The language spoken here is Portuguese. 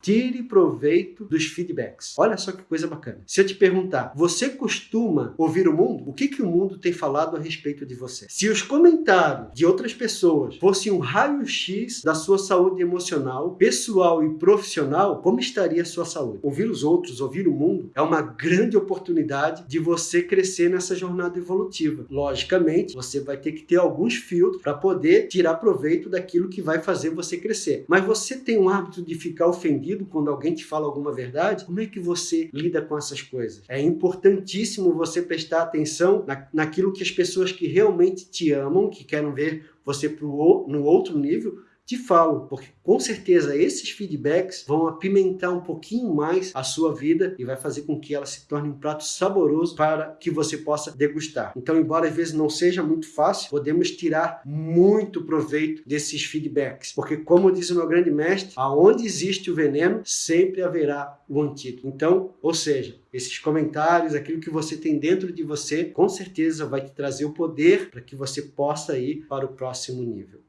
Tire proveito dos feedbacks. Olha só que coisa bacana. Se eu te perguntar, você costuma ouvir o mundo? O que, que o mundo tem falado a respeito de você? Se os comentários de outras pessoas fossem um raio-x da sua saúde emocional, pessoal e profissional, como estaria a sua saúde? Ouvir os outros, ouvir o mundo, é uma grande oportunidade de você crescer nessa jornada evolutiva. Logicamente, você vai ter que ter alguns filtros para poder tirar proveito daquilo que vai fazer você crescer. Mas você tem um hábito de ficar ofendido ofendido quando alguém te fala alguma verdade? Como é que você lida com essas coisas? É importantíssimo você prestar atenção na, naquilo que as pessoas que realmente te amam, que querem ver você pro, no outro nível, te falam, porque com certeza esses feedbacks vão apimentar um pouquinho mais a sua vida e vai fazer com que ela se torne um prato saboroso para que você possa degustar. Então, embora às vezes não seja muito fácil, podemos tirar muito proveito desses feedbacks, porque como diz o meu grande mestre, aonde existe o veneno, sempre haverá o antídoto. Então, ou seja, esses comentários, aquilo que você tem dentro de você, com certeza vai te trazer o poder para que você possa ir para o próximo nível.